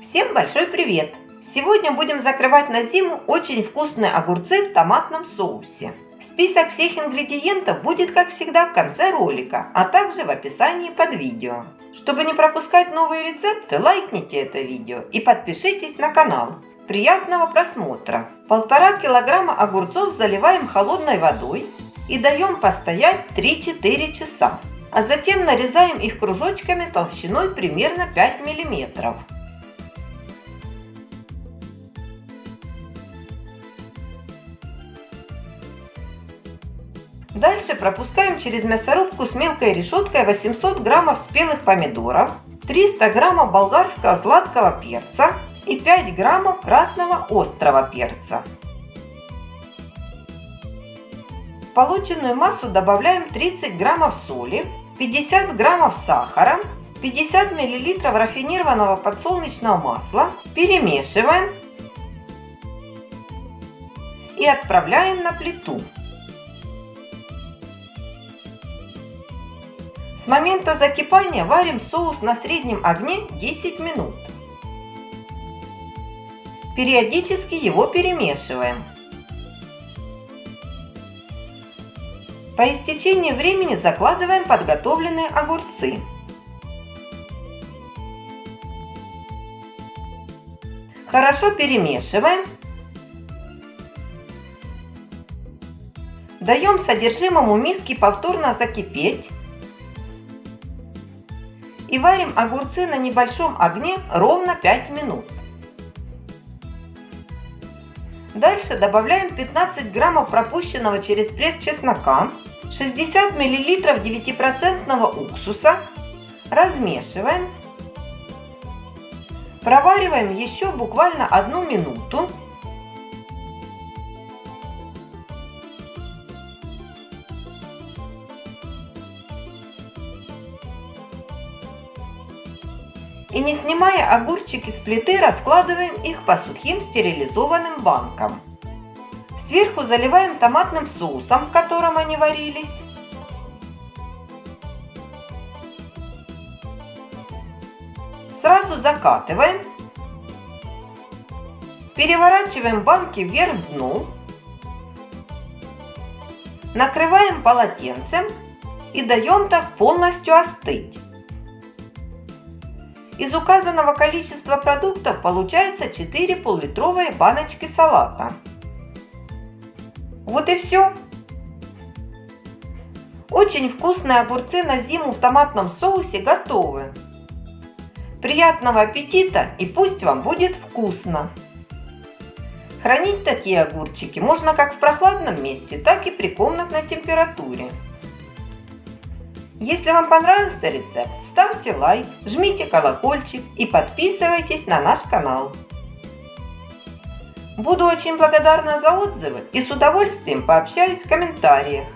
Всем большой привет! Сегодня будем закрывать на зиму очень вкусные огурцы в томатном соусе. Список всех ингредиентов будет, как всегда, в конце ролика, а также в описании под видео. Чтобы не пропускать новые рецепты, лайкните это видео и подпишитесь на канал. Приятного просмотра! Полтора килограмма огурцов заливаем холодной водой и даем постоять 3-4 часа. А затем нарезаем их кружочками толщиной примерно 5 миллиметров. Дальше пропускаем через мясорубку с мелкой решеткой 800 граммов спелых помидоров, 300 граммов болгарского сладкого перца и 5 граммов красного острого перца. В полученную массу добавляем 30 граммов соли, 50 граммов сахара, 50 миллилитров рафинированного подсолнечного масла, перемешиваем и отправляем на плиту. С момента закипания варим соус на среднем огне 10 минут. Периодически его перемешиваем. По истечении времени закладываем подготовленные огурцы. Хорошо перемешиваем. Даем содержимому миски повторно закипеть и варим огурцы на небольшом огне ровно 5 минут. Дальше добавляем 15 граммов пропущенного через пресс чеснока, 60 миллилитров 9% уксуса, размешиваем, провариваем еще буквально одну минуту и не снимая огурчики с плиты, раскладываем их по сухим стерилизованным банкам. Сверху заливаем томатным соусом, в котором они варились. Сразу закатываем. Переворачиваем банки вверх дну. Накрываем полотенцем и даем так полностью остыть. Из указанного количества продуктов получается 4 пол-литровые баночки салата. Вот и все. Очень вкусные огурцы на зиму в томатном соусе готовы. Приятного аппетита и пусть вам будет вкусно! Хранить такие огурчики можно как в прохладном месте, так и при комнатной температуре. Если вам понравился рецепт, ставьте лайк, жмите колокольчик и подписывайтесь на наш канал. Буду очень благодарна за отзывы и с удовольствием пообщаюсь в комментариях.